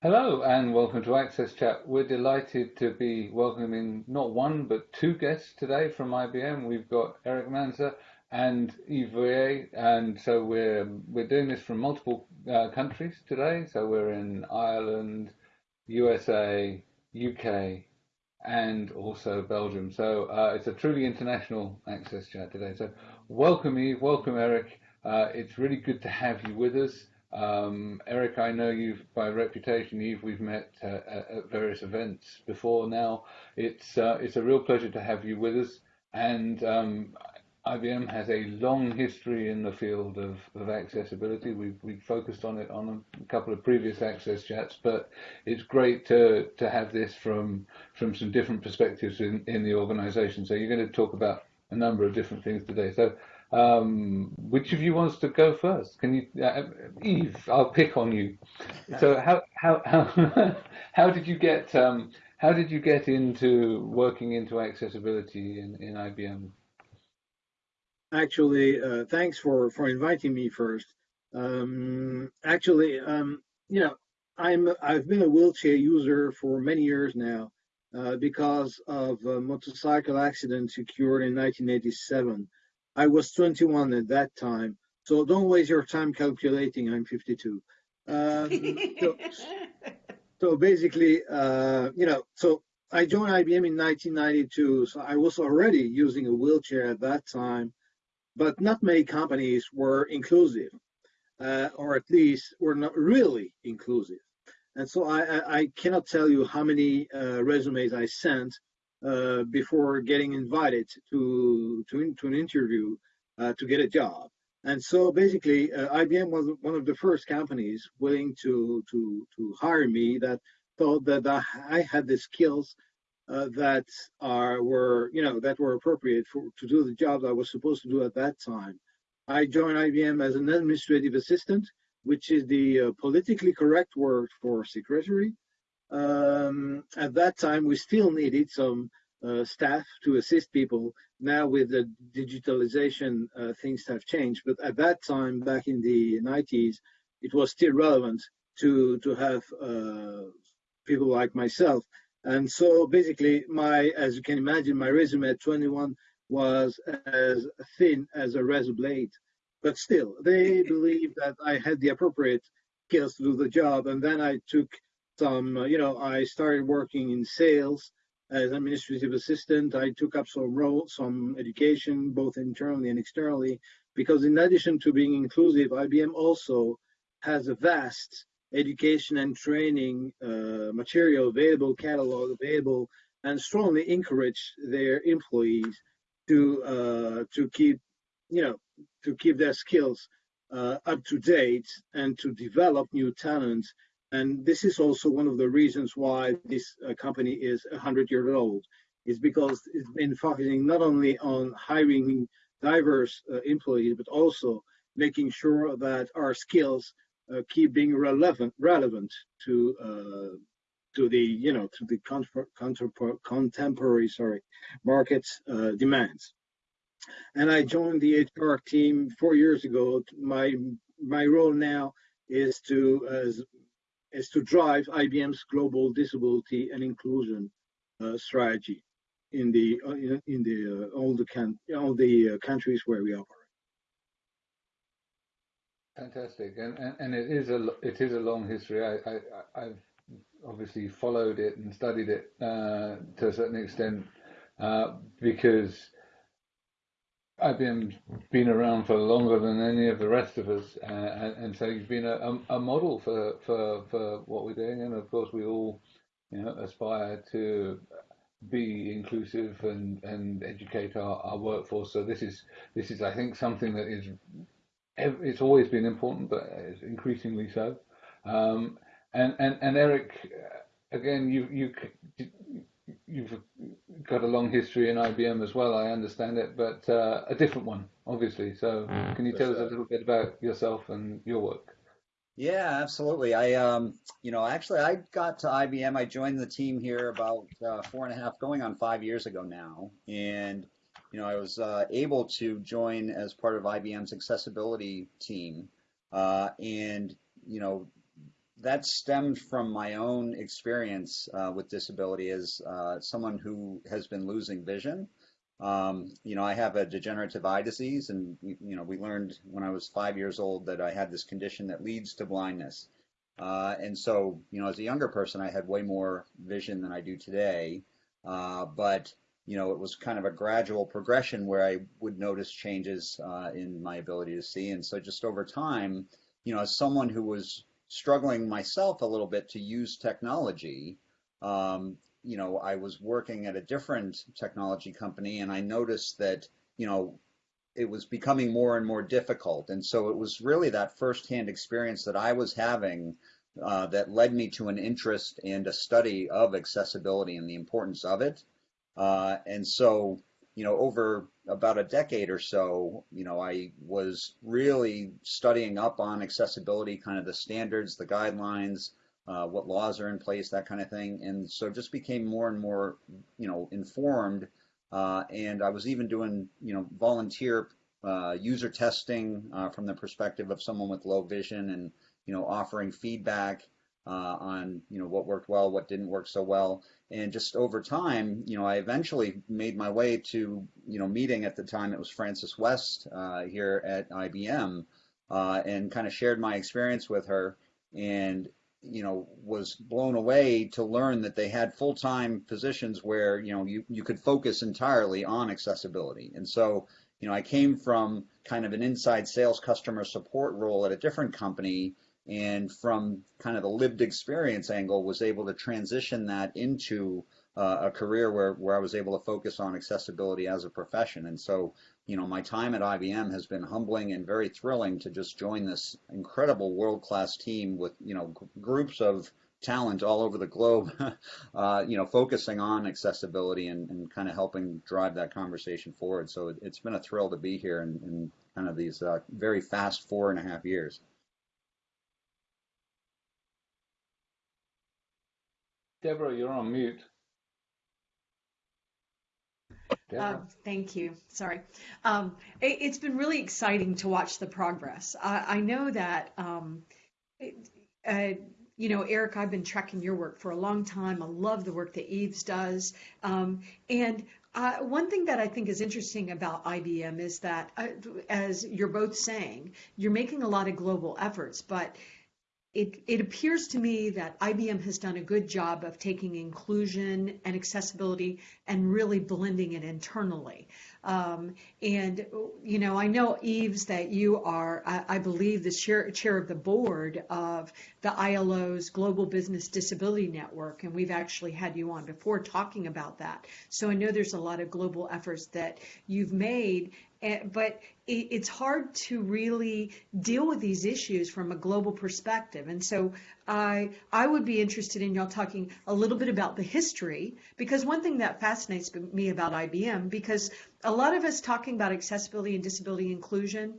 Hello and welcome to Access Chat. We're delighted to be welcoming not one but two guests today from IBM. We've got Eric Manzer and Yves and so we're we're doing this from multiple uh, countries today. So we're in Ireland, USA, UK, and also Belgium. So uh, it's a truly international Access Chat today. So welcome Yves, welcome Eric. Uh, it's really good to have you with us. Um, Eric, I know you by reputation. Yves, we've met uh, at various events before. Now, it's uh, it's a real pleasure to have you with us. And um, IBM has a long history in the field of, of accessibility. We've we've focused on it on a couple of previous access chats, but it's great to to have this from from some different perspectives in, in the organization. So you're going to talk about a number of different things today. So um, which of you wants to go first? Can you, uh, Yves? I'll pick on you. So how how how how did you get um, how did you get into working into accessibility in, in IBM? Actually, uh, thanks for for inviting me first. Um, actually, um, you know, I'm I've been a wheelchair user for many years now uh, because of a motorcycle accident occurred in 1987. I was 21 at that time. So don't waste your time calculating. I'm 52. Um, so, so, basically, uh, you know, so I joined IBM in 1992. So I was already using a wheelchair at that time, but not many companies were inclusive, uh, or at least were not really inclusive. And so I, I, cannot tell you how many uh, resumes I sent uh, before getting invited to to, to an interview uh, to get a job. And so basically, uh, IBM was one of the first companies willing to to to hire me that thought that I had the skills uh, that are were you know that were appropriate for to do the job I was supposed to do at that time. I joined IBM as an administrative assistant, which is the uh, politically correct word for secretary. Um, at that time, we still needed some uh, staff to assist people. Now with the digitalization, uh, things have changed. But at that time, back in the 90s, it was still relevant to to have uh, people like myself. And so basically, my as you can imagine, my resume at 21 was as thin as a razor blade. But still, they believed that I had the appropriate skills to do the job. And then I took some, uh, you know, I started working in sales as administrative assistant. I took up some role, some education, both internally and externally, because in addition to being inclusive, IBM also has a vast education and training uh, material available, catalog available, and strongly encourage their employees to uh, to keep, you know, to keep their skills uh, up to date and to develop new talents and this is also one of the reasons why this uh, company is 100 years old, is because it's been focusing not only on hiring diverse uh, employees, but also making sure that our skills uh, keep being relevant relevant to uh, to the you know to the contemporary sorry market uh, demands. And I joined the HR team four years ago. My my role now is to as is to drive IBM's global disability and inclusion uh, strategy in the uh, in the uh, all the can all the uh, countries where we operate. Fantastic, and, and and it is a it is a long history. I, I I've obviously followed it and studied it uh, to a certain extent uh, because IBM's been around for longer than any of the rest of us, uh, and, and, so you've been a, a, model for, for, for what we're doing. And of course, we all you know, aspire to be inclusive and, and educate our, our workforce. So this is this is I think something that is it's always been important, but increasingly so. Um, and, and and Eric, again, you you you've got a long history in IBM as well. I understand it, but uh, a different one, obviously. So, mm, can you tell us a little bit about yourself and your work? Yeah, absolutely. I, um, you know, actually, I got to IBM. I joined the team here about uh, four and a half, going on five years ago now, and you know, I was uh, able to join as part of IBM's accessibility team, uh, and you know, that stemmed from my own experience uh, with disability as uh, someone who has been losing vision. Um, you know, I have a degenerative eye disease, and you know, we learned when I was five years old that I had this condition that leads to blindness. Uh, and so, you know, as a younger person, I had way more vision than I do today. Uh, but you know, it was kind of a gradual progression where I would notice changes uh, in my ability to see. And so, just over time, you know, as someone who was struggling myself a little bit to use technology, um, you know, I was working at a different technology company and I noticed that, you know, it was becoming more and more difficult. And so it was really that firsthand experience that I was having uh, that led me to an interest and a study of accessibility and the importance of it. Uh, and so, you know, over about a decade or so, you know, I was really studying up on accessibility, kind of the standards, the guidelines, uh, what laws are in place, that kind of thing. And so just became more and more, you know, informed. Uh, and I was even doing, you know, volunteer uh, user testing uh, from the perspective of someone with low vision and, you know, offering feedback uh, on, you know, what worked well, what didn't work so well. And just over time, you know, I eventually made my way to, you know, meeting at the time it was Frances West uh, here at IBM and kind of shared my experience with her. And you know, was blown away to learn that they had full-time positions where, you know, you, you could focus entirely on accessibility. And so, you know, I came from kind of an inside sales customer support role at a different company and from kind of the lived experience angle was able to transition that into uh, a career where, where I was able to focus on accessibility as a profession. And so, you know, my time at IBM has been humbling and very thrilling to just join this incredible world-class team with, you know, groups of talent all over the globe, uh, you know, focusing on accessibility and, and kind of helping drive that conversation forward. So it, has been a thrill to be here in, in kind of these uh, very fast four and a half years. Deborah, you're on mute. Uh, thank you. Sorry. Um, it, has been really exciting to watch the progress. I, I know that, um, uh, you know, Eric, I've been tracking your work for a long time. I love the work that Yves does. Um, and uh, one thing that I think is interesting about IBM is that, uh, as you're both saying, you're making a lot of global efforts, but it, it appears to me that IBM has done a good job of taking inclusion and accessibility and really blending it internally. Um, and, you know, I know, Yves, that you are, I, I believe, the chair, chair of the board of the ILO's Global Business Disability Network, and we've actually had you on before talking about that. So I know there's a lot of global efforts that you've made, Eh, but it's hard to really deal with these issues from a global perspective. And so I I would be interested in y'all talking a little bit about the history because one thing that fascinates me about IBM because a lot of us talking about accessibility and disability inclusion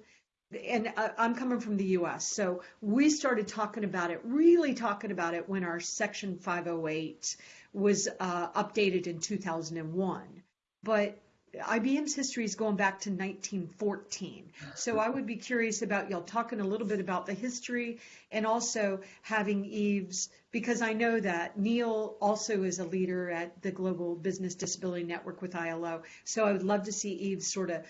and I'm coming from the US. So we started talking about it, really talking about it when our section 508 was uh, updated in 2001. But IBM's history is going back to 1914. So I would be curious about y'all talking a little bit about the history and also having Yves, because I know that Neil also is a leader at the Global Business Disability Network with ILO. So I would love to see Yves sort of,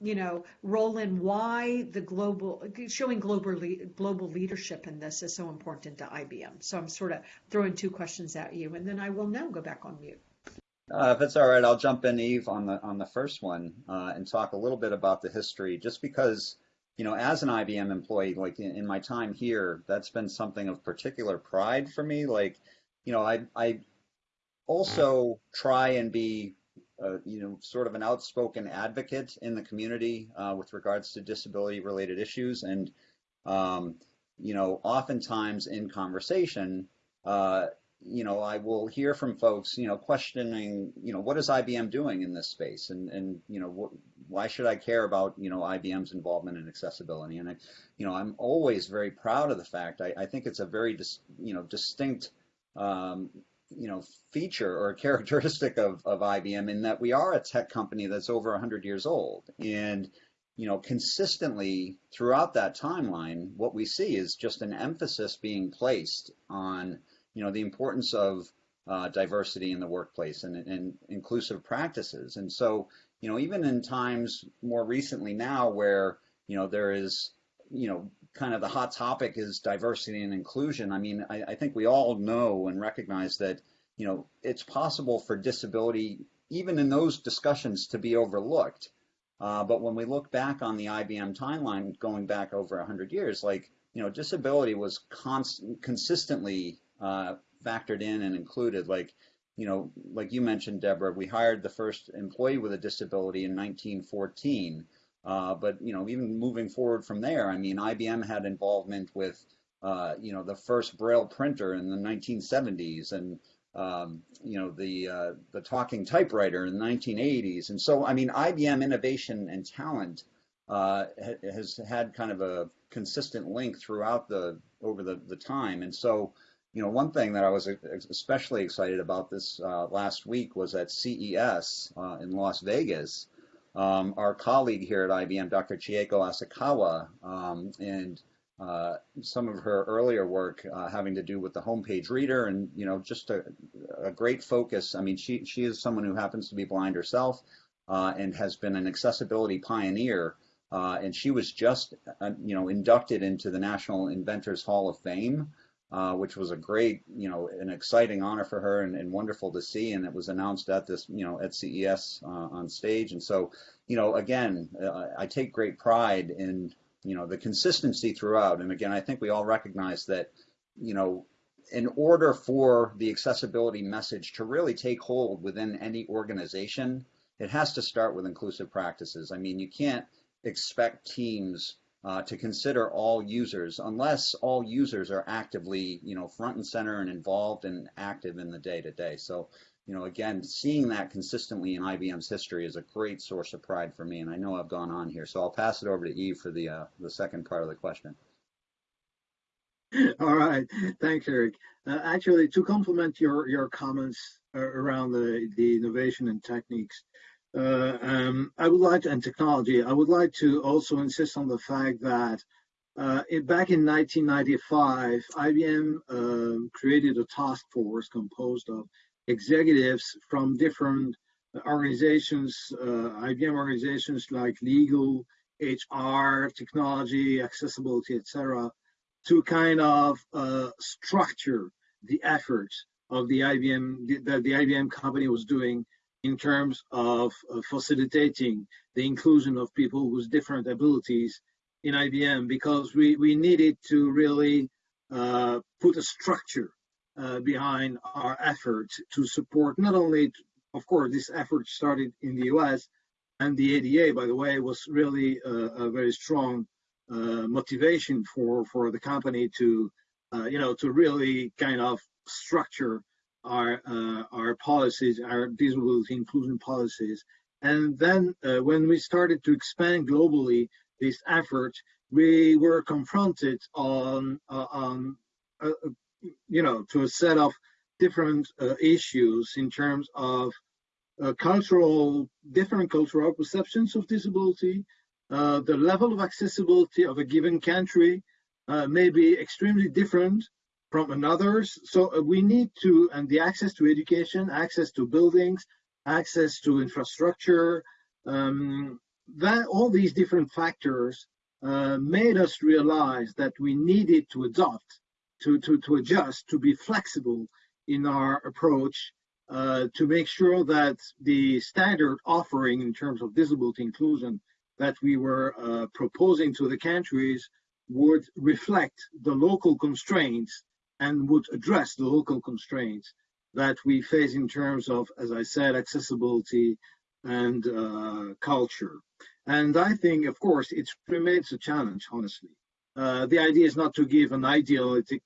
you know, roll in why the global, showing global, global leadership in this is so important to IBM. So I'm sort of throwing two questions at you, and then I will now go back on mute. Uh, if it's all right, I'll jump in, Yves, on the on the first one uh, and talk a little bit about the history. Just because, you know, as an IBM employee, like in, in, my time here, that's been something of particular pride for me. Like, you know, I I also try and be, uh, you know, sort of an outspoken advocate in the community uh, with regards to disability-related issues, and um, you know, oftentimes in conversation uh, you know, I will hear from folks, you know, questioning, you know, what is IBM doing in this space, and and you know, wh- why should I care about you know IBM's involvement in accessibility? And I, you know, I'm always very proud of the fact. I, I think it's a very, dis, you know, distinct, um, you know, feature or characteristic of of IBM in that we are a tech company that's over 100 years old, and you know, consistently throughout that timeline, what we see is just an emphasis being placed on, you know, the importance of uh, diversity in the workplace and, and inclusive practices. And so, you know, even in times more recently now where, you know, there is, you know, kind of the hot topic is diversity and inclusion. I mean, I, I think we all know and recognize that, you know, it's possible for disability, even in those discussions, to be overlooked. Uh, but when we look back on the IBM timeline going back over 100 years, like, you know, disability was constant, consistently uh, factored in and included. Like, you know, like you mentioned, Deborah, we hired the first employee with a disability in 1914. Uh, but, you know, even moving forward from there, I mean, IBM had involvement with, uh, you know, the first Braille printer in the 1970s and, um, you know, the uh, the talking typewriter in the 1980s. And so, I mean, IBM innovation and talent uh, has had kind of a consistent link throughout the over the, the time. And so, you know, one thing that I was especially excited about this uh, last week was at CES uh, in Las Vegas. Um, our colleague here at IBM, Dr. Chieko Asakawa, um, and uh, some of her earlier work uh, having to do with the homepage reader and you know just a, a, great focus. I mean, she she is someone who happens to be blind herself uh, and has been an accessibility pioneer. Uh, and she was just you know inducted into the National Inventors Hall of Fame. Uh, which was a great, you know, an exciting honor for her and, and, wonderful to see. And it was announced at this, you know, at CES on stage. And so, you know, again, I take great pride in you know, the consistency throughout. And again, I think we all recognize that, you know, in order for the accessibility message to really take hold within any organization, it has to start with inclusive practices. I mean, you can't expect teams uh, to consider all users unless all users are actively, you know, front and center and involved and active in the day to day. So you know, again, seeing that consistently in IBM's history is a great source of pride for me, and I know I've gone on here, so I'll pass it over to Yves for the uh, the second part of the question. All right, thanks, Eric. Uh, actually, to complement your your comments uh, around the the innovation and techniques, uh, um, I would like to, and technology, I would like to also insist on the fact that uh, it, back in 1995, IBM um, created a task force composed of executives from different organizations, uh, IBM organizations like legal, HR, technology, accessibility, etc., to kind of uh, structure the efforts of the IBM that the IBM company was doing in terms of uh, facilitating the inclusion of people with different abilities in IBM because we, we needed to really uh, put a structure uh, behind our efforts to support not only, of course, this effort started in the US, and the ADA, by the way, was really a, a very strong uh, motivation for for the company to, uh, you know, to really kind of structure our uh, our policies, our disability inclusion policies. And then uh, when we started to expand globally this effort, we were confronted on uh, on you know, to a set of different uh, issues in terms of uh, cultural, different cultural perceptions of disability, uh, the level of accessibility of a given country uh, may be extremely different from another's. So uh, we need to, and the access to education, access to buildings, access to infrastructure, um, that all these different factors uh, made us realize that we needed to adopt to, to, to adjust, to be flexible in our approach, uh, to make sure that the standard offering in terms of disability inclusion that we were uh, proposing to the countries would reflect the local constraints and would address the local constraints that we face in terms of, as I said, accessibility and uh, culture. And I think, of course, it remains a challenge, honestly. Uh, the idea is not to give an idealistic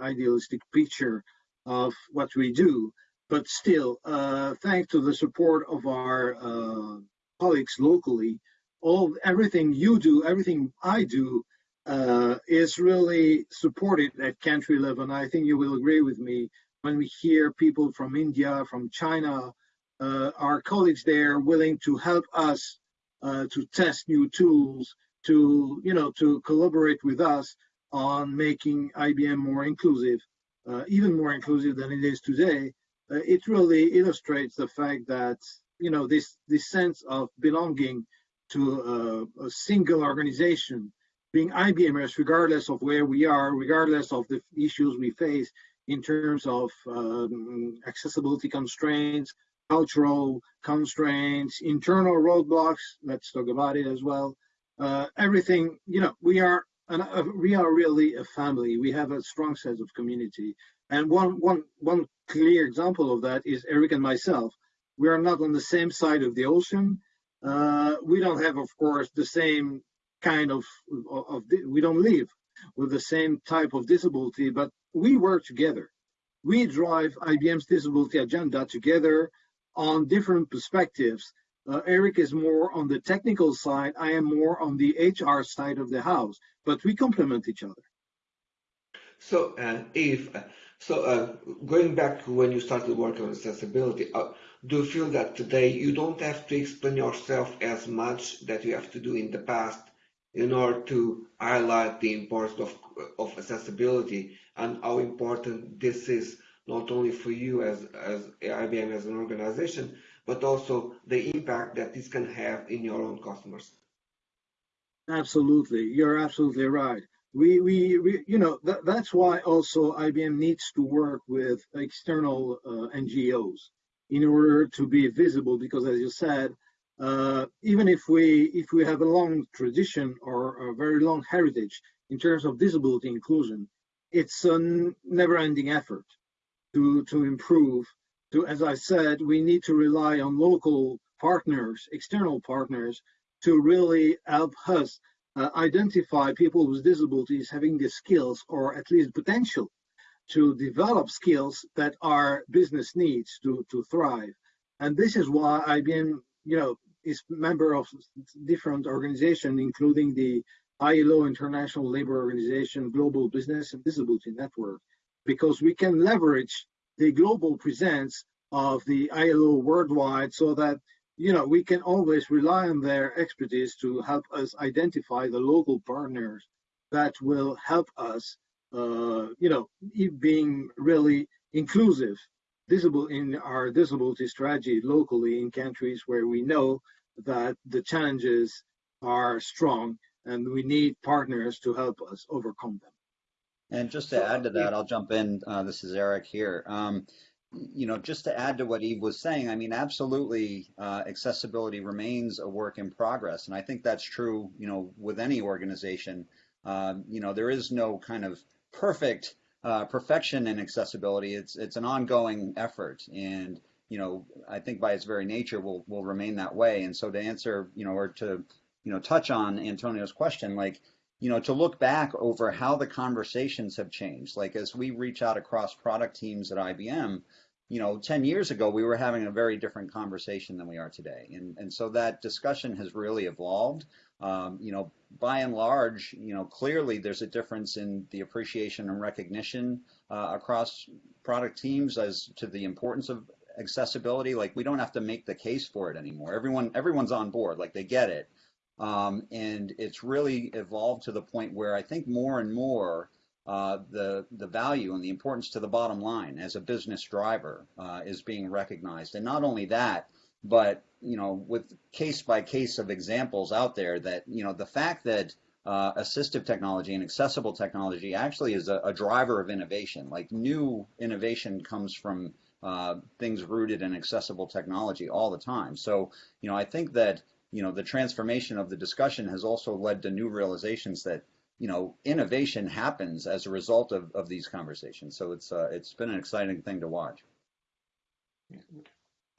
idealistic picture of what we do. But still, uh, thanks to the support of our uh, colleagues locally, all everything you do, everything I do, uh, is really supported at country level. And I think you will agree with me when we hear people from India, from China, uh, our colleagues there willing to help us uh, to test new tools, to you know to collaborate with us on making IBM more inclusive, uh, even more inclusive than it is today. Uh, it really illustrates the fact that you know this this sense of belonging to a, a single organization, being IBMers, regardless of where we are, regardless of the issues we face in terms of um, accessibility constraints, cultural constraints, internal roadblocks. Let's talk about it as well. Uh, everything, you know, we are an, uh, we are really a family. We have a strong sense of community. And one one one clear example of that is Eric and myself. We are not on the same side of the ocean. Uh, we don't have, of course, the same kind of, of, we don't live with the same type of disability, but we work together. We drive IBM's disability agenda together on different perspectives. Uh, Eric is more on the technical side. I am more on the HR side of the house, but we complement each other. So, uh, Yves, uh, so uh, going back to when you started working on accessibility, uh, do you feel that today you don't have to explain yourself as much that you have to do in the past in order to highlight the importance of, of accessibility and how important this is not only for you as, as IBM as an organization, but also the impact that this can have in your own customers. Absolutely, you're absolutely right. We, we, we you know, that, that's why also IBM needs to work with external uh, NGOs in order to be visible, because as you said, uh, even if we if we have a long tradition or a very long heritage in terms of disability inclusion, it's a never-ending effort to to improve. To as I said, we need to rely on local partners, external partners, to really help us uh, identify people with disabilities having the skills or at least potential to develop skills that our business needs to to thrive. And this is why IBM, you know, is member of different organizations, including the ILO International Labor Organization Global Business and Disability Network, because we can leverage the global presence of the ILO worldwide so that you know we can always rely on their expertise to help us identify the local partners that will help us uh, you know being really inclusive visible in our disability strategy locally in countries where we know that the challenges are strong and we need partners to help us overcome them. And just to add to that, I'll jump in. Uh, this is Eric here. Um, you know, just to add to what Yves was saying, I mean, absolutely, uh, accessibility remains a work in progress, and I think that's true. You know, with any organization, um, you know, there is no kind of perfect uh, perfection in accessibility. It's it's an ongoing effort, and you know, I think by its very nature will will remain that way. And so to answer, you know, or to you know touch on Antonio's question, like you know, to look back over how the conversations have changed. Like as we reach out across product teams at IBM, you know, 10 years ago, we were having a very different conversation than we are today. And, and so that discussion has really evolved. Um, you know, by and large, you know, clearly there's a difference in the appreciation and recognition uh, across product teams as to the importance of accessibility. Like we don't have to make the case for it anymore. Everyone, everyone's on board. Like they get it. Um, and it's really evolved to the point where I think more and more uh, the the value and the importance to the bottom line as a business driver uh, is being recognized. And not only that, but you know, with case by case of examples out there that, you know, the fact that uh, assistive technology and accessible technology actually is a, a, driver of innovation. Like new innovation comes from uh, things rooted in accessible technology all the time. So, you know, I think that, you know, the transformation of the discussion has also led to new realizations that, you know, innovation happens as a result of, of these conversations. So it's uh, it's been an exciting thing to watch.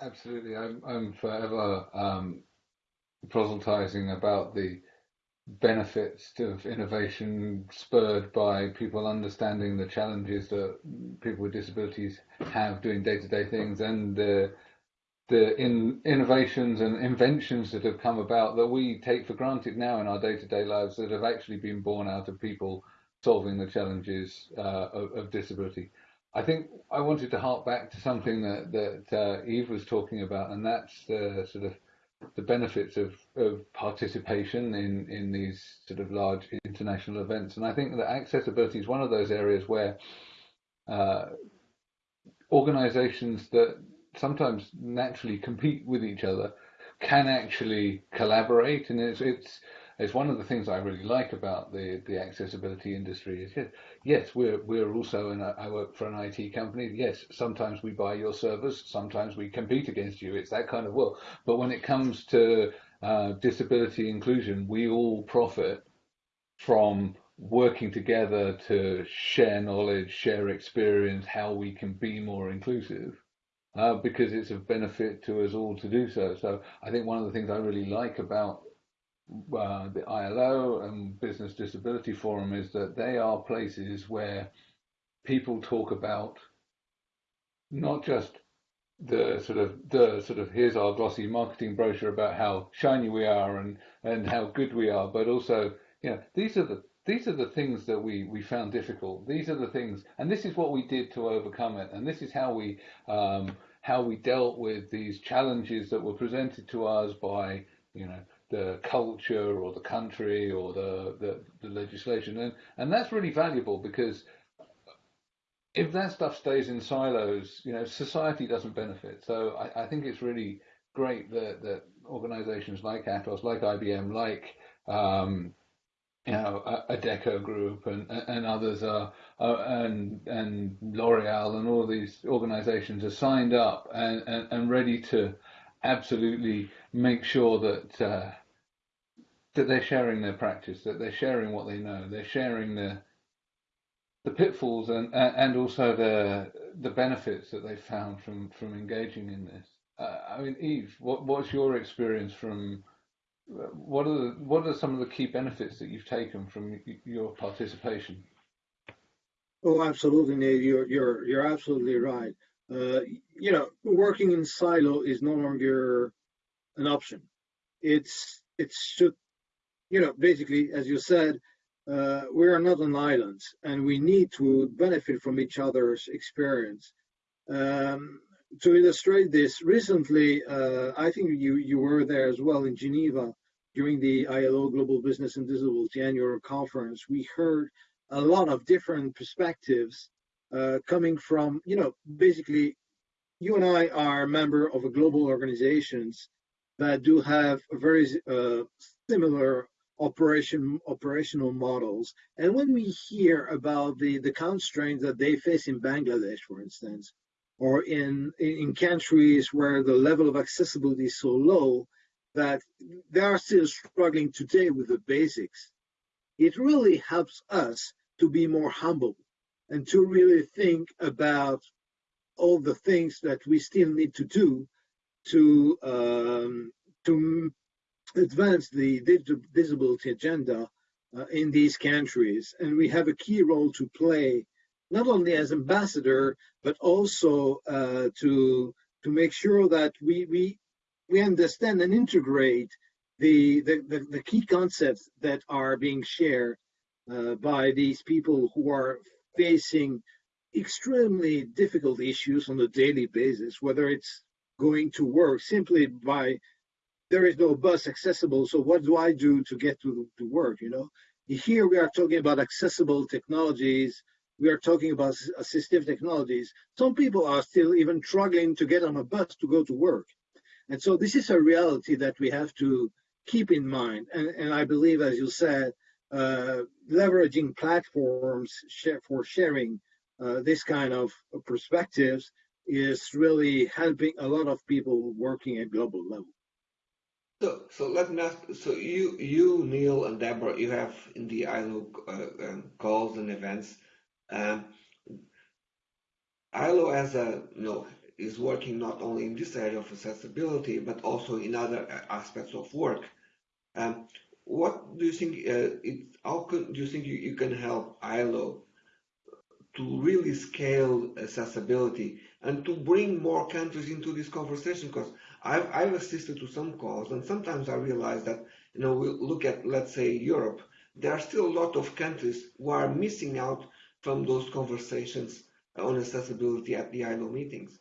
Absolutely, I'm I'm forever um, proselytizing about the benefits of innovation spurred by people understanding the challenges that people with disabilities have doing day-to-day things and the the in innovations and inventions that have come about that we take for granted now in our day-to-day lives that have actually been born out of people solving the challenges uh, of, of disability. I think I wanted to hark back to something that, that uh, Yves was talking about, and that's the sort of the benefits of, of participation in, in these sort of large international events. And I think that accessibility is one of those areas where uh, organizations that sometimes naturally compete with each other can actually collaborate. And it's, it's, it's one of the things I really like about the, the accessibility industry is yes, yes, we're we're also in a, I work for an IT company. Yes, sometimes we buy your servers, sometimes we compete against you. It's that kind of world. But when it comes to uh, disability inclusion, we all profit from working together to share knowledge, share experience, how we can be more inclusive. Uh, because it's of benefit to us all to do so. So I think one of the things I really like about uh, the ILO and Business Disability Forum is that they are places where people talk about not just the sort of the sort of here's our glossy marketing brochure about how shiny we are and and how good we are, but also you know these are the these are the things that we we found difficult. These are the things, and this is what we did to overcome it, and this is how we um, how we dealt with these challenges that were presented to us by you know the culture or the country or the, the, the legislation. And, and that's really valuable because if that stuff stays in silos, you know, society doesn't benefit. So I, I think it's really great that, that organizations like Atos, like IBM, like, um, you know, Adecco Group and, and others are, and, and L'Oreal and all these organizations are signed up and, and, and ready to absolutely make sure that, uh, that they're sharing their practice, that they're sharing what they know, they're sharing the the pitfalls and and also the the benefits that they found from from engaging in this. Uh, I mean, Yves, what what's your experience from? What are the, what are some of the key benefits that you've taken from your participation? Oh, absolutely, Nate. You're you're you're absolutely right. Uh, you know, working in silo is no longer an option. It's it should you know, basically, as you said, uh, we are not on islands and we need to benefit from each other's experience. Um, to illustrate this, recently, uh, I think you, you were there as well in Geneva during the ILO Global Business and Disability Annual Conference. We heard a lot of different perspectives uh, coming from, you know, basically, you and I are a member of a global organizations that do have very uh, similar operation operational models. And when we hear about the, the constraints that they face in Bangladesh, for instance, or in, in countries where the level of accessibility is so low that they are still struggling today with the basics, it really helps us to be more humble and to really think about all the things that we still need to do to um, to advance the digital disability agenda uh, in these countries. And we have a key role to play, not only as ambassador, but also uh, to to make sure that we we we understand and integrate the the, the, the key concepts that are being shared uh, by these people who are facing extremely difficult issues on a daily basis, whether it's going to work simply by there is no bus accessible. So what do I do to get to, to work? You know, here we are talking about accessible technologies. We are talking about assistive technologies. Some people are still even struggling to get on a bus to go to work. And so this is a reality that we have to keep in mind. And, and I believe, as you said, uh, leveraging platforms for sharing uh, this kind of perspectives is really helping a lot of people working at global level. So, so let me ask. So you, you, Neil, and Deborah, you have in the ILO uh, um, calls and events. Um, ILO as a you know is working not only in this area of accessibility but also in other aspects of work. Um, what do you think? Uh, it, how can, do you think you, you can help ILO to really scale accessibility and to bring more countries into this conversation? Because I've, I've assisted to some calls, and sometimes I realize that, you know, we look at, let's say, Europe, there are still a lot of countries who are missing out from those conversations on accessibility at the ILO meetings.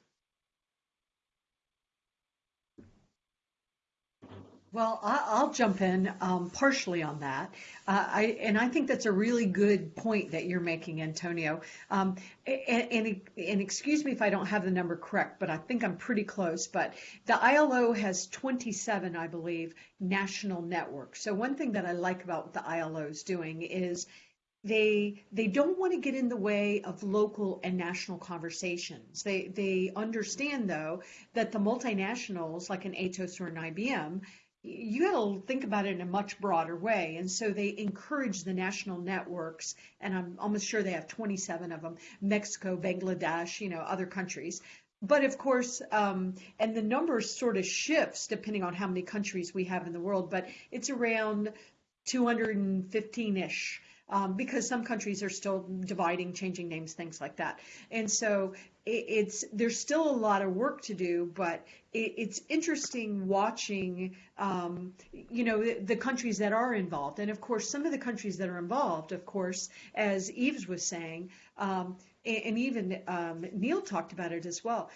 Well, I, will jump in um, partially on that, uh, I, and I think that's a really good point that you're making, Antonio. Um, and, and, and, excuse me if I don't have the number correct, but I think I'm pretty close. But the ILO has 27, I believe, national networks. So one thing that I like about what the ILO is doing is they they don't want to get in the way of local and national conversations. They they understand though that the multinationals like an Atos or an IBM you got to think about it in a much broader way. And so they encourage the national networks, and I'm almost sure they have 27 of them Mexico, Bangladesh, you know, other countries. But of course, um, and the number sort of shifts depending on how many countries we have in the world, but it's around 215 ish. Um, because some countries are still dividing, changing names, things like that. And so it's there's still a lot of work to do, but it, it's interesting watching, um, you know, the, the, countries that are involved, and of course, some of the countries that are involved, of course, as Yves was saying, um, and, and, even um, Neil talked about it as well.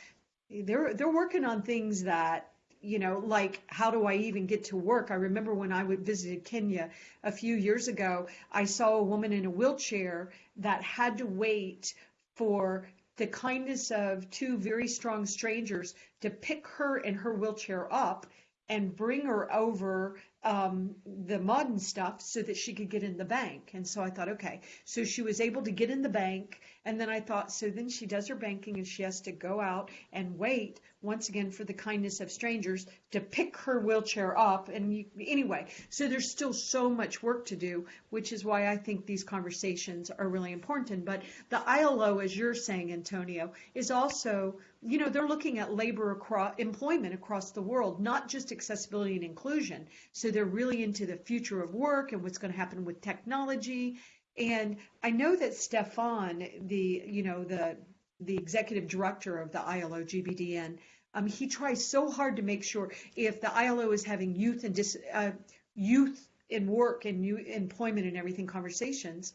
They're they're working on things that you know, like how do I even get to work? I remember when I visited Kenya a few years ago, I saw a woman in a wheelchair that had to wait for the kindness of two very strong strangers to pick her and her wheelchair up and bring her over um, the mud and stuff so that she could get in the bank. And so I thought, okay, so she was able to get in the bank. And then I thought, so then she does her banking and she has to go out and wait once again for the kindness of strangers to pick her wheelchair up. And you, anyway, so there's still so much work to do, which is why I think these conversations are really important. But the ILO, as you're saying, Antonio, is also you know, they're looking at labor across employment across the world, not just accessibility and inclusion. So they're really into the future of work and what's going to happen with technology. And I know that Stefan, the you know the the executive director of the ILO GBDN, um, he tries so hard to make sure if the ILO is having youth and dis, uh, youth in work and new employment and everything conversations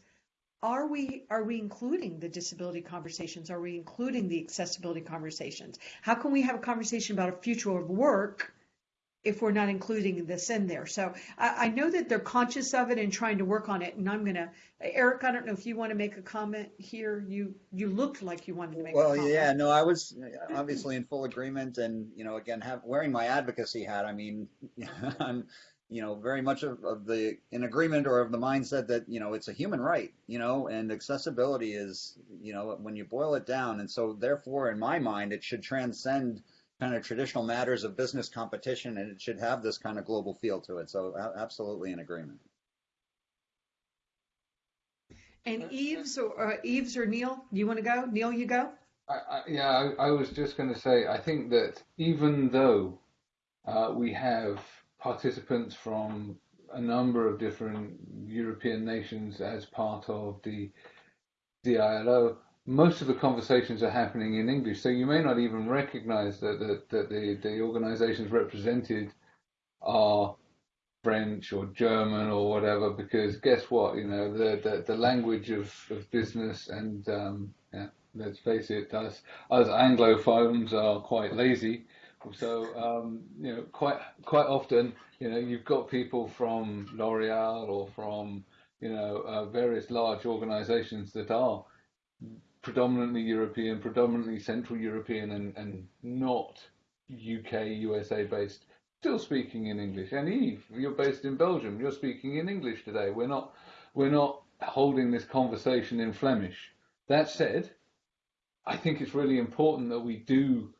are we are we including the disability conversations? Are we including the accessibility conversations? How can we have a conversation about a future of work if we're not including this in there? So i, I know that they're conscious of it and trying to work on it and i'm going to eric i don't know if you want to make a comment here. You you looked like you wanted to make well yeah no i was uh, obviously in full agreement and you know again have wearing my advocacy hat i mean i'm you know, very much of, of the in agreement or of the mindset that you know it's a human right, you know, and accessibility is, you know, when you boil it down, and so therefore, in my mind, it should transcend kind of traditional matters of business competition, and it should have this kind of global feel to it. So, absolutely in agreement. And Eves or uh, Yves or Neil, you want to go? Neil, you go. I, I, yeah, I, I was just going to say, I think that even though uh, we have participants from a number of different European nations as part of the ILO. Most of the conversations are happening in English, so you may not even recognize that, that, that the, the organizations represented are French or German or whatever, because guess what? You know, the, the, the language of, of business and, um, yeah, let's face it, us, us Anglophones are quite lazy so um, you know, quite quite often, you know, you've got people from L'Oreal or from you know uh, various large organisations that are predominantly European, predominantly Central European, and and not UK USA based, still speaking in English. And Yves, you're based in Belgium. You're speaking in English today. We're not we're not holding this conversation in Flemish. That said, I think it's really important that we do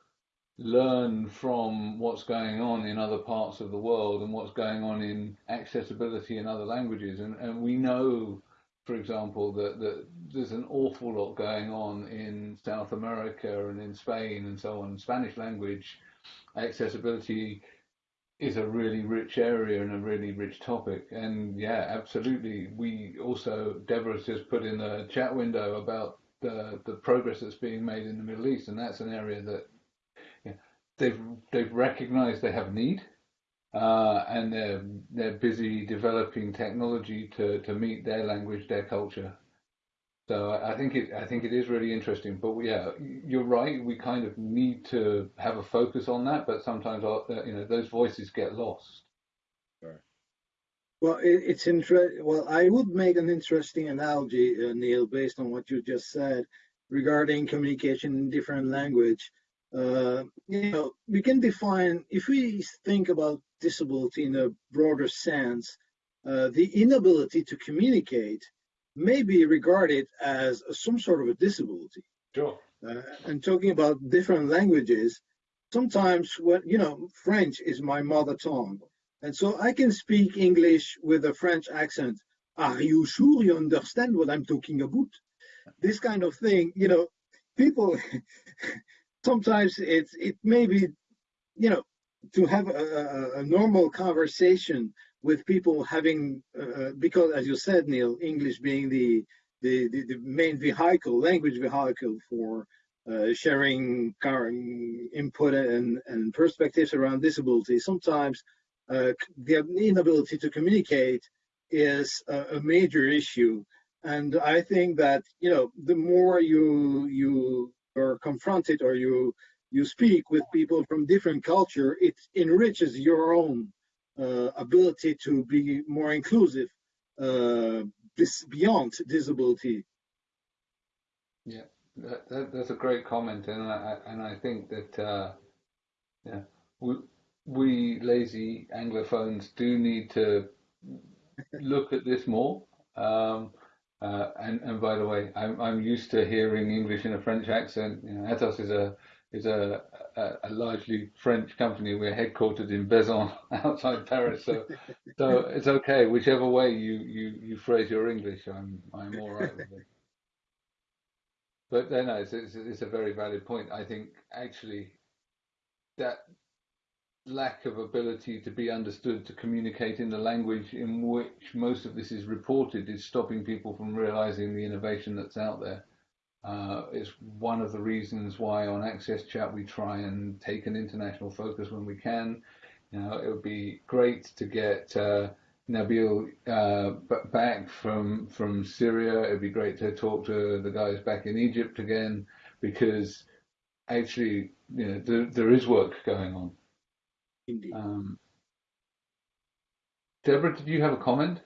learn from what's going on in other parts of the world and what's going on in accessibility in other languages. And, and we know, for example, that, that there's an awful lot going on in South America and in Spain and so on. Spanish language accessibility is a really rich area and a really rich topic. And yeah, absolutely. We also, Deborah just put in a chat window about the, the progress that's being made in the Middle East, and that's an area that they've they've recognised they have a need, uh, and they're they're busy developing technology to, to meet their language, their culture. So I think it I think it is really interesting. But yeah, you're right. We kind of need to have a focus on that, but sometimes uh, you know those voices get lost. Sure. Well, it, it's interesting. Well, I would make an interesting analogy, uh, Neil, based on what you just said regarding communication in different language. Uh, you know, we can define if we think about disability in a broader sense, uh, the inability to communicate may be regarded as a, some sort of a disability. Sure. Uh, and talking about different languages, sometimes when you know French is my mother tongue, and so I can speak English with a French accent. Are you sure you understand what I'm talking about? This kind of thing, you know, people sometimes it's it may be, you know, to have a, a, normal conversation with people having uh, because as you said, Neil, English being the the, the, the main vehicle, language vehicle for uh, sharing current input and, and perspectives around disability. Sometimes uh, the inability to communicate is a, a, major issue. And I think that, you know, the more you, you are confronted or you, you speak with people from different culture, it enriches your own uh, ability to be more inclusive uh, beyond disability. Yeah, that, that, that's a great comment, and I and I think that uh, yeah, we we lazy anglophones do need to look at this more. Um, uh, and and by the way, I'm I'm used to hearing English in a French accent. You know, Atos is a is a, a, a, largely French company. We're headquartered in Bezons, outside Paris, so so it's okay. Whichever way you, you, you phrase your English, I'm I'm all right with it. But then no, it's, it's, it's a very valid point. I think actually that lack of ability to be understood to communicate in the language in which most of this is reported is stopping people from realizing the innovation that's out there. Uh, it's one of the reasons why on AXSChat we try and take an international focus when we can. You know, it would be great to get uh, Nabil uh, back from from Syria. It'd be great to talk to the guys back in Egypt again because actually, you know, there, there is work going on. Indeed. Um, Deborah, did you have a comment?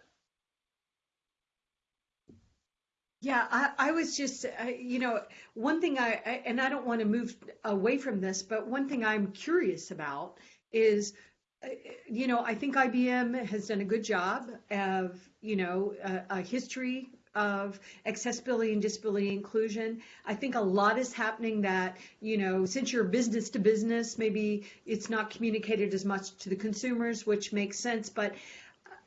Yeah, I, I was just, uh, you know, one thing I, I, and I don't want to move away from this, but one thing I'm curious about is, uh, you know, I think IBM has done a good job of, you know, a, a history of accessibility and disability inclusion. I think a lot is happening that, you know, since you're business to business, maybe it's not communicated as much to the consumers, which makes sense. But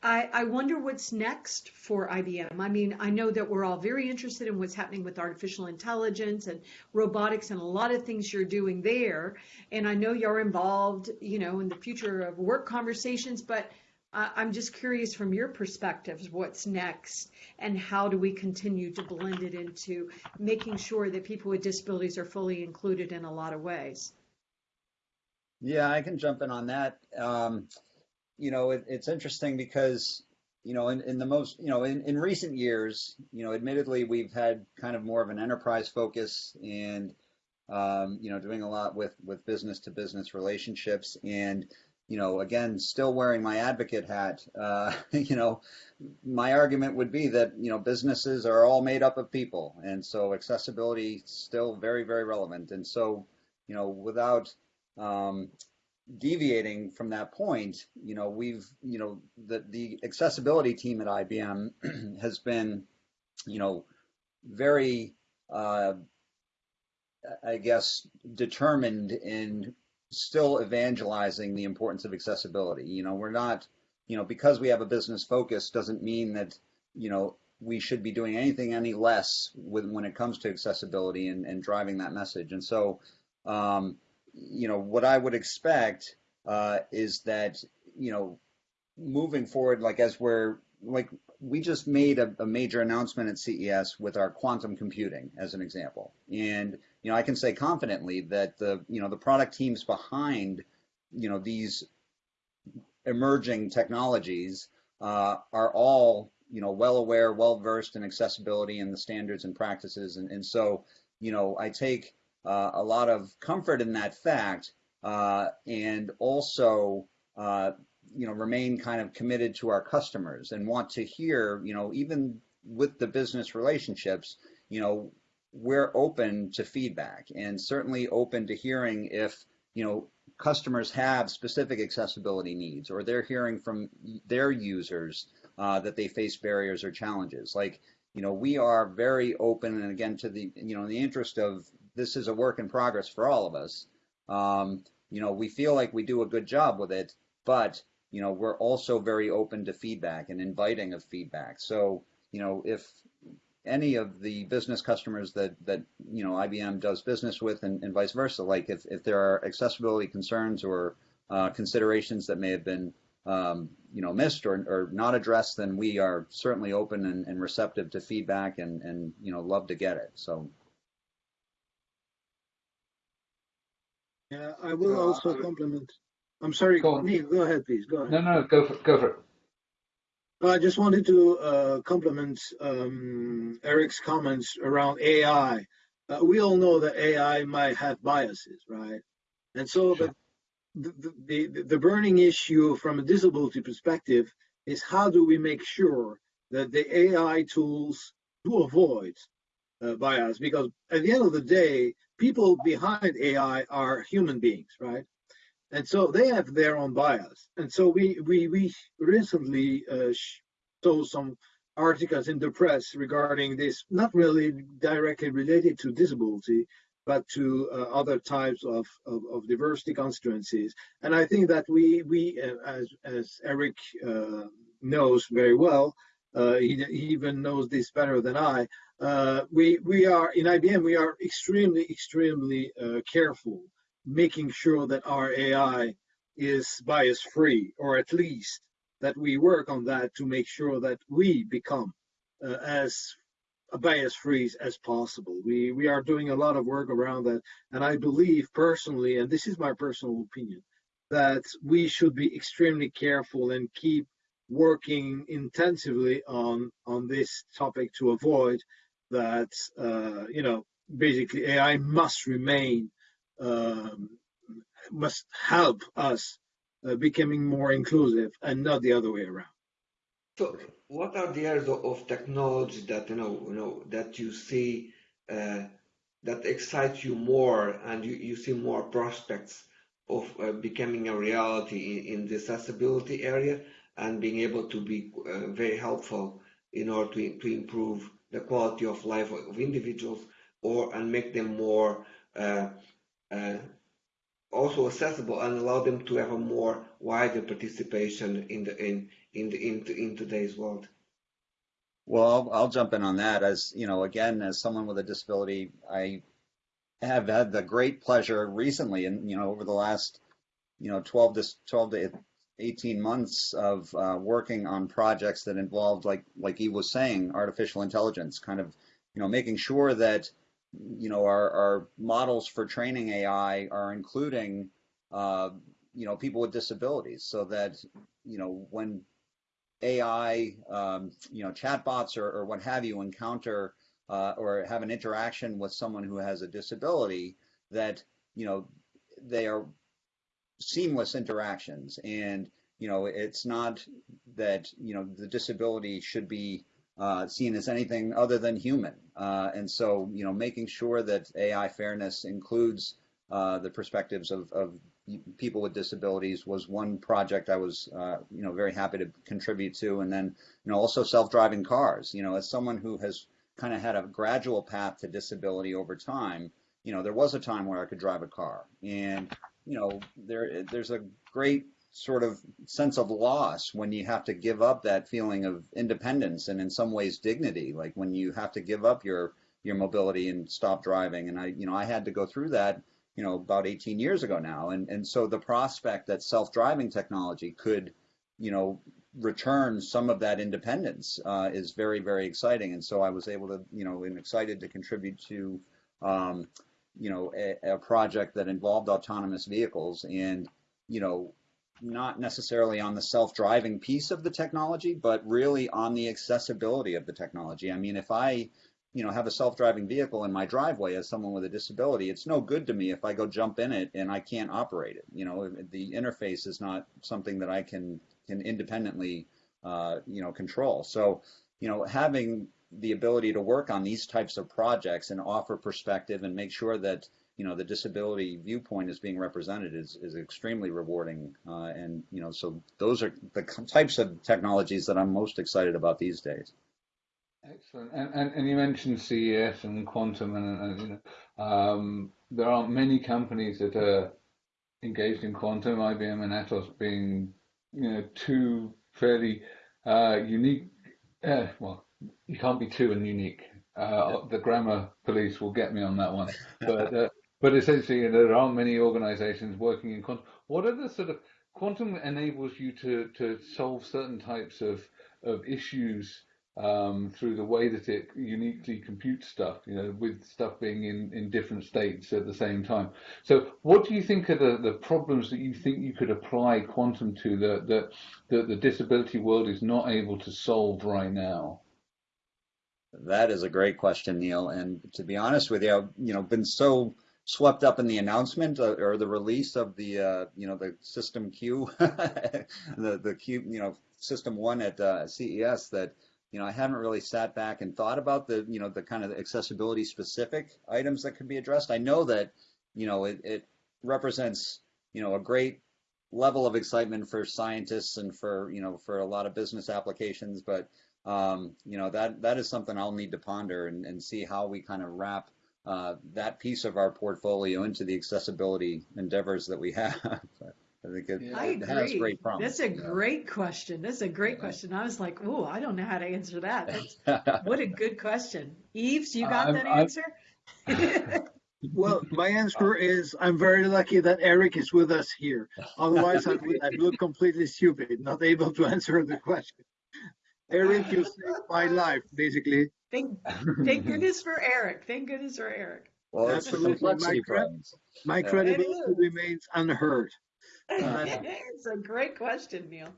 I, I wonder what's next for IBM. I mean, I know that we're all very interested in what's happening with artificial intelligence and robotics and a lot of things you're doing there. And I know you're involved, you know, in the future of work conversations, but I'm just curious from your perspectives, what's next and how do we continue to blend it into making sure that people with disabilities are fully included in a lot of ways? Yeah, I can jump in on that. Um, you know, it, it's interesting because, you know, in, in the most, you know, in, in recent years, you know, admittedly, we've had kind of more of an enterprise focus and, um, you know, doing a lot with, with business to business relationships. And, you know, again, still wearing my advocate hat, uh, you know, my argument would be that, you know, businesses are all made up of people. And so accessibility is still very, very relevant. And so, you know, without, um, deviating from that point, you know, we've, you know, the, the accessibility team at IBM has been, you know, very, uh, I guess, determined in still evangelizing the importance of accessibility. You know, we're not, you know, because we have a business focus doesn't mean that, you know, we should be doing anything any less with, when it comes to accessibility and, and driving that message. And so, um, you know, what I would expect uh, is that, you know, moving forward, like as we're like we just made a, a, major announcement at CES with our quantum computing as an example. And, you know, I can say confidently that the, you know, the product teams behind, you know, these emerging technologies uh, are all, you know, well aware, well versed in accessibility and the standards and practices. And, and so, you know, I take uh, a lot of comfort in that fact, uh, and also uh, you know, remain kind of committed to our customers and want to hear, you know, even with the business relationships, you know, we're open to feedback and certainly open to hearing if, you know, customers have specific accessibility needs or they're hearing from their users uh, that they face barriers or challenges. Like, you know, we are very open and again to the, you know, in the interest of this is a work in progress for all of us. Um, you know, we feel like we do a good job with it, but you know, we're also very open to feedback and inviting of feedback. So, you know, if any of the business customers that that you know IBM does business with and, and vice versa, like if, if there are accessibility concerns or uh, considerations that may have been um, you know missed or, or not addressed, then we are certainly open and, and receptive to feedback and and you know love to get it. So Yeah, I will also compliment. I'm sorry, Go. Neil, go ahead, please. Go ahead. No, no, go for go for it. I just wanted to uh, compliment um, Eric's comments around AI. Uh, we all know that AI might have biases, right? And so Sure. the, the, the, the burning issue from a disability perspective is how do we make sure that the AI tools do avoid uh, bias? Because at the end of the day, people behind AI are human beings, right? And so they have their own bias. And so we we we recently uh, saw some articles in the press regarding this, not really directly related to disability, but to uh, other types of, of, of diversity constituencies. And I think that we we uh, as as Eric uh, knows very well, uh, he, he even knows this better than I. Uh, we we are in IBM. We are extremely extremely careful making sure that our AI is bias free, or at least that we work on that to make sure that we become uh, as bias free as possible. We we are doing a lot of work around that, and I believe personally, and this is my personal opinion, that we should be extremely careful and keep working intensively on on this topic to avoid that uh, you know basically AI must remain um, must help us uh, becoming more inclusive and not the other way around. So, what are the areas of, technology that you know, you know, that you see uh, that excite you more, and you, you see more prospects of uh, becoming a reality in, in the accessibility area, and being able to be uh, very helpful in order to, to improve the quality of life of individuals, or and make them more uh, also accessible and allow them to have a more wider participation in the in in the in, in today's world. Well, I'll, I'll jump in on that. As you know, again, as someone with a disability, I have had the great pleasure recently, and you know, over the last you know 12 to 12 to 18 months of uh, working on projects that involved, like like he was saying, artificial intelligence, kind of you know making sure that you know our, our models for training AI are including uh, you know people with disabilities, so that you know when AI, um, you know, chatbots or, or what have you encounter uh, or have an interaction with someone who has a disability, that you know they are seamless interactions, and you know it's not that you know the disability should be uh, seen as anything other than human, uh, and so you know making sure that AI fairness includes uh, the perspectives of, of people with disabilities was one project I was, uh, you know, very happy to contribute to. And then, you know, also self-driving cars. You know, as someone who has kind of had a gradual path to disability over time, you know, there was a time where I could drive a car, and you know, there there's a great sort of sense of loss when you have to give up that feeling of independence and in some ways dignity, like when you have to give up your your mobility and stop driving. And I, you know, I had to go through that you know, about 18 years ago now. And, and so the prospect that self-driving technology could, you know, return some of that independence uh, is very, very exciting. And so I was able to, you know, and excited to contribute to, um, you know, a, a project that involved autonomous vehicles and, you know, not necessarily on the self-driving piece of the technology, but really on the accessibility of the technology. I mean, if I, you know, have a self-driving vehicle in my driveway as someone with a disability. It's no good to me if I go jump in it and I can't operate it. You know, the interface is not something that I can can independently, uh, you know, control. So, you know, having the ability to work on these types of projects and offer perspective and make sure that you know the disability viewpoint is being represented is, is extremely rewarding uh, and you know so those are the types of technologies that I'm most excited about these days. Excellent. And, and, and you mentioned CES and quantum, and, and you know, um, there aren't many companies that are engaged in quantum. IBM and Atos being, you know, two fairly uh, unique. Uh, well, you can't be two and unique. Uh, the grammar police will get me on that one. But uh, but essentially, there aren't many organisations working in quantum. What are the sort of quantum enables you to to solve certain types of of issues um, through the way that it uniquely computes stuff, you know, with stuff being in, in different states at the same time. So what do you think are the, the problems that you think you could apply quantum to that, that, that the disability world is not able to solve right now? That is a great question, Neil. And to be honest with you, I've you know been so swept up in the announcement uh, or the release of the uh, you know the system Q, the the Q you know system one at uh, CES that you know, I haven't really sat back and thought about the, you know, the kind of accessibility specific items that could be addressed. I know that, you know, it, it represents, you know, a great level of excitement for scientists and for, you know, for a lot of business applications, but, um, you know, that, that is something I'll need to ponder and, and see how we kind of wrap Uh, that piece of our portfolio into the accessibility endeavors that we have. I think it, I it has great promise. That's a yeah. great question. That's a great Yeah. question. I was like, oh, I don't know how to answer that. What a good question. Yves, you got I'm- that I'm- answer? Well, my answer is I'm very lucky that Eric is with us here. Otherwise, I would I'd look completely stupid, not able to answer the question. Eric, you saved my life, basically. thank, thank goodness for Eric. Thank goodness for Eric. Well, Absolutely, my friend. My Yeah. credibility It is. remains unhurt. Uh, it's a great question, Neil.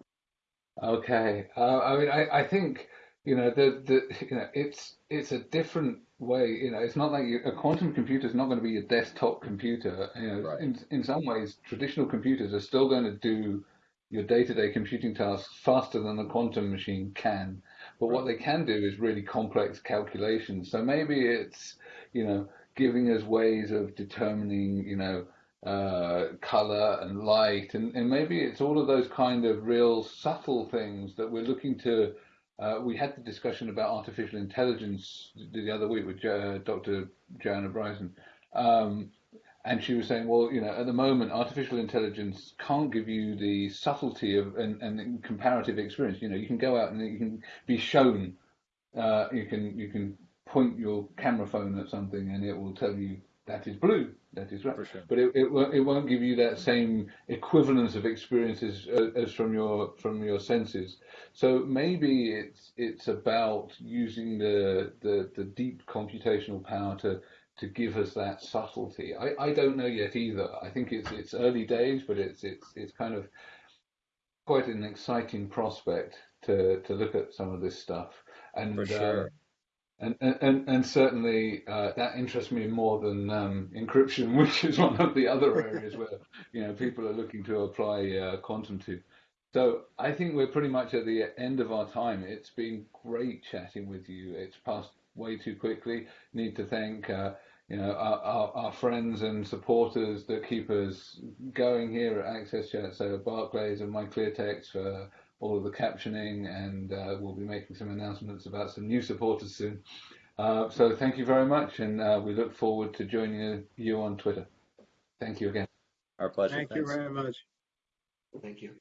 Okay. Uh, I mean, I, I think, you know, the, the, you know, it's, it's a different way, you know, it's not like you, a quantum computer is not going to be a desktop computer. You know, Right. in, in some ways, traditional computers are still going to do your day-to-day computing tasks faster than the quantum machine can. But what they can do is really complex calculations. So maybe it's, you know, giving us ways of determining, you know, uh, color and light, and, and maybe it's all of those kind of real subtle things that we're looking to. Uh, we had the discussion about artificial intelligence the other week with uh, Dr. Joanna Bryson, um, and she was saying, well, you know, at the moment, artificial intelligence can't give you the subtlety of and, and comparative experience. You know, you can go out and you can be shown, uh, you can you can point your camera phone at something and it will tell you that is blue, that is red. Sure. But it, it won't it won't give you that same equivalence of experiences as, as from your from your senses. So maybe it's it's about using the the, the deep computational power to to give us that subtlety. I, I don't know yet either. I think it's it's early days, but it's it's it's kind of quite an exciting prospect to to look at some of this stuff. And For uh, and, and, and certainly uh, that interests me more than um, encryption, which is one of the other areas where you know people are looking to apply uh, quantum to. So I think we're pretty much at the end of our time. It's been great chatting with you. It's passed way too quickly. Need to thank uh, you know our, our, our friends and supporters that keep us going here at AXSChat. So Barclays and MyClearText for all of the captioning, and uh, we'll be making some announcements about some new supporters soon. Uh, so thank you very much, and uh, we look forward to joining you on Twitter. Thank you again. Our pleasure. Thank you very much. Thank you.